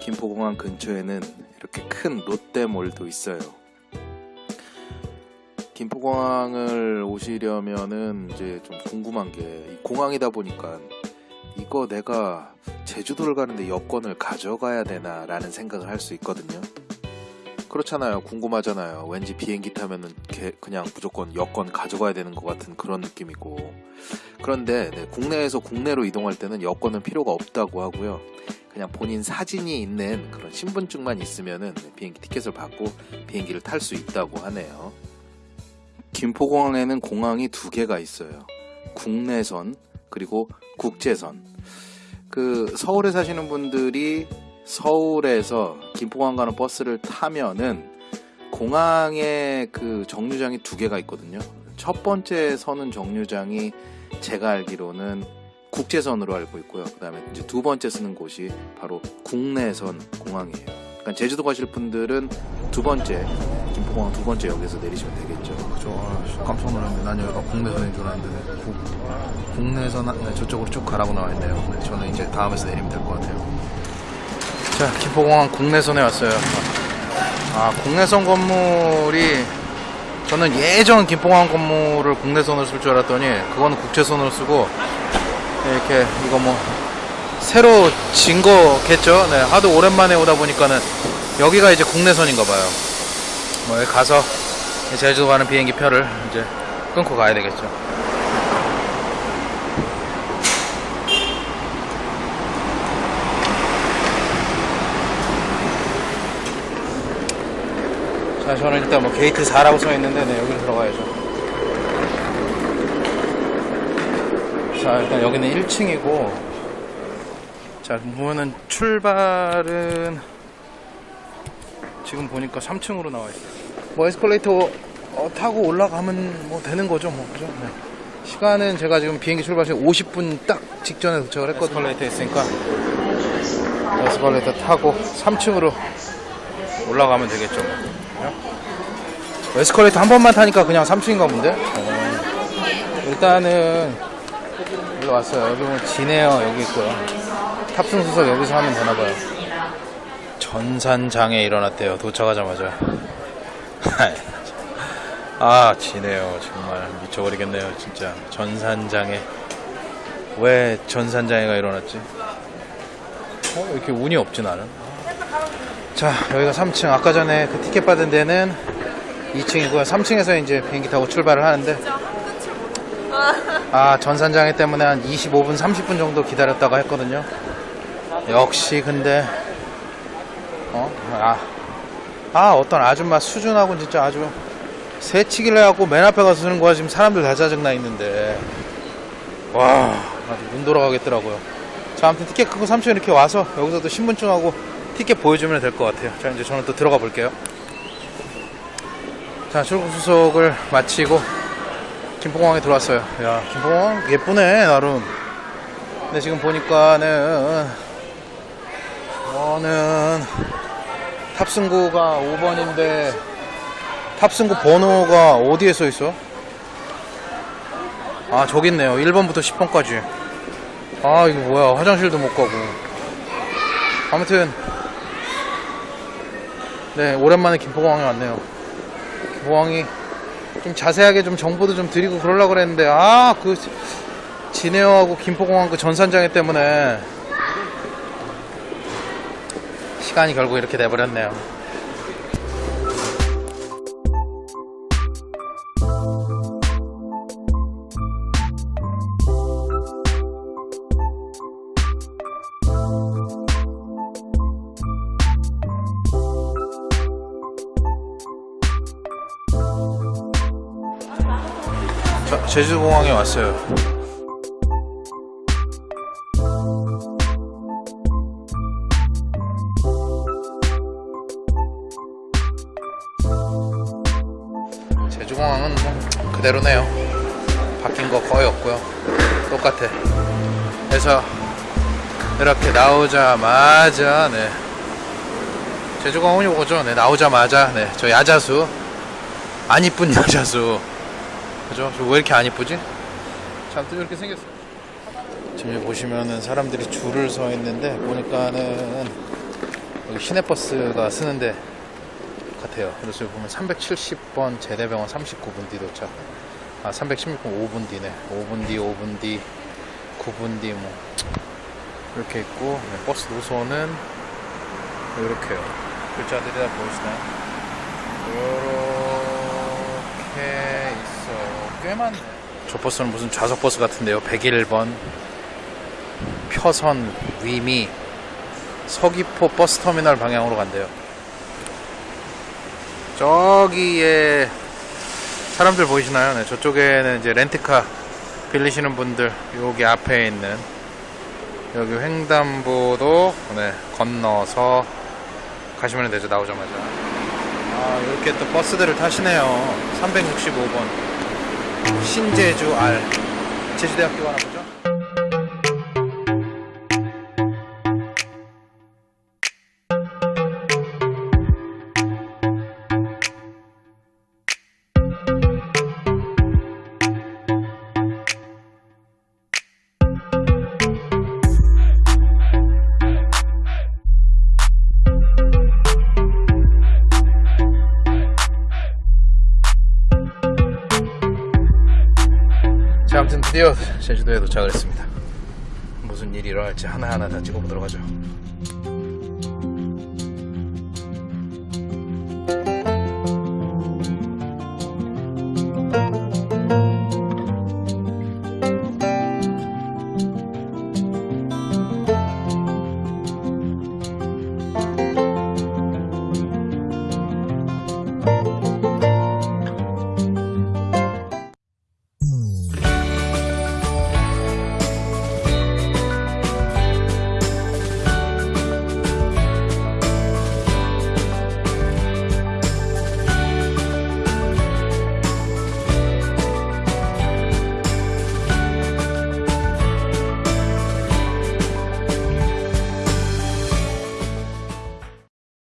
김포공항 근처에는 이렇게 큰 롯데몰도 있어요. 김포공항을 오시려면은 이제 좀 궁금한 게이 공항이다 보니까 이거 내가 제주도를 가는데 여권을 가져가야 되나 라는 생각을 할 수 있거든요. 그렇잖아요. 궁금하잖아요. 왠지 비행기 타면은 개- 그냥 무조건 여권 가져가야 되는 것 같은 그런 느낌이고. 그런데 네, 국내에서 국내로 이동할 때는 여권은 필요가 없다고 하고요. 그냥 본인 사진이 있는 그런 신분증만 있으면은 네, 비행기 티켓을 받고 비행기를 탈 수 있다고 하네요. 김포공항에는 공항이 두 개가 있어요. 국내선 그리고 국제선. 그 서울에 사시는 분들이 서울에서 김포공항 가는 버스를 타면은 공항에 그 정류장이 두 개가 있거든요. 첫 번째 선은 정류장이 제가 알기로는 국제선으로 알고 있고요. 그 다음에 이제 두 번째 쓰는 곳이 바로 국내선 공항이에요. 그러니까 제주도 가실 분들은 두 번째 김포공항 두 번째 역에서 내리시면 되겠죠. 저 아, 깜짝 놀랐네. 난 여기가 국내선인 줄 알았는데 네, 국, 국내선 네, 저쪽으로 쭉 가라고 나와 있네요. 네, 저는 이제 다음에서 내리면 될 것 같아요. 자, 김포공항 국내선에 왔어요. 아, 국내선 건물이 저는 예전 김포공항 건물을 국내선으로 쓸 줄 알았더니 그거는 국제선으로 쓰고 이렇게 이거 뭐 새로 진 거겠죠. 네, 하도 오랜만에 오다 보니까는 여기가 이제 국내선인가 봐요. 뭐 가서 제주도 가는 비행기 표를 이제 끊고 가야 되겠죠. 자, 저는 일단 뭐 게이트 4라고 써 있는데, 네, 여기로 들어가야죠. 자, 일단 여기는 1층이고, 자, 보면은 출발은 지금 보니까 3층으로 나와 있어요. 뭐 에스컬레이터 어, 타고 올라가면 뭐 되는 거죠, 뭐 그죠? 네. 시간은 제가 지금 비행기 출발 시간 50분 딱 직전에 도착을 했거든요. 에스컬레이터 있으니까 에스컬레이터 타고 3층으로 올라가면 되겠죠. 뭐. 에스컬레이터 한 번만 타니까 그냥 3층인가 본데? 어. 일단은 여기 왔어요. 여기 보면 지네어 여기 있고요. 탑승 수석 여기서 하면 되나봐요. 전산장애 일어났대요. 도착하자마자. 아, 지네요. 정말 미쳐버리겠네요. 진짜. 전산장애. 왜 전산장애가 일어났지? 어, 이렇게 운이 없지, 나는. 자, 여기가 3층. 아까 전에 그 티켓 받은 데는 2층이고요. 3층에서 이제 비행기 타고 출발을 하는데. 아, 전산장애 때문에 한 25분, 30분 정도 기다렸다가 했거든요. 역시 근데 어? 아, 아 어떤 아줌마 수준하고 진짜 아주 새치기를 해갖고 맨 앞에 가서 쓰는 거야. 지금 사람들 다 짜증나 있는데. 와 아주 눈 돌아가겠더라고요. 자 아무튼 티켓 끊고 3층 이렇게 와서 여기서도 신분증하고 티켓 보여주면 될 것 같아요. 자 이제 저는 또 들어가 볼게요. 자 출국 수속을 마치고 김포공항에 들어왔어요. 야 김포공항 예쁘네 나름. 근데 지금 보니까는 저는 탑승구가 5번인데 탑승구 번호가 어디에 써 있어? 아 저기 있네요. 1번부터 10번까지. 아 이거 뭐야. 화장실도 못 가고. 아무튼 네 오랜만에 김포공항에 왔네요. 김포공항이 좀 자세하게 좀 정보도 좀 드리고 그러려고 그랬는데 아 그 진해어하고 김포공항 그 전산장애 때문에 시간이 결국 이렇게 돼버렸네요. 자, 제주공항에 왔어요. 제주공항은 뭐 그대로네요. 바뀐 거 거의 없고요. 똑같아. 그래서 이렇게 나오자마자 네. 제주공항이 오죠. 네, 나오자마자 네, 저 야자수 안 이쁜 야자수 그죠? 저왜 이렇게 안 이쁘지? 잔뜩 이렇게 생겼어요. 지금 여기 보시면은 사람들이 줄을 서 있는데 보니까는 여기 시내버스가 쓰는데 같아요. 그래서 여기 보면 370번 제대병원 39분 뒤 도착. 아 316번 5분 뒤네. 5분 뒤, 5분 뒤, 9분 뒤 뭐 이렇게 있고 네, 버스 노선은 이렇게요. 글자들이 다 보이시나요? 이렇게 있어요. 꽤 많네. 저 버스는 무슨 좌석 버스 같은데요. 101번 표선 위미 서귀포 버스터미널 방향으로 간대요. 저기에 사람들 보이시나요? 네, 저쪽에는 이제 렌트카 빌리시는 분들 여기 앞에 있는 여기 횡단보도 네, 건너서 가시면 되죠 나오자마자 아 이렇게 또 버스들을 타시네요 365번 신제주 R 제주대학교 가나 보죠? 아무튼 드디어 제주도에 도착을 했습니다. 무슨 일이 일어날지 하나하나 다 찍어보도록 하죠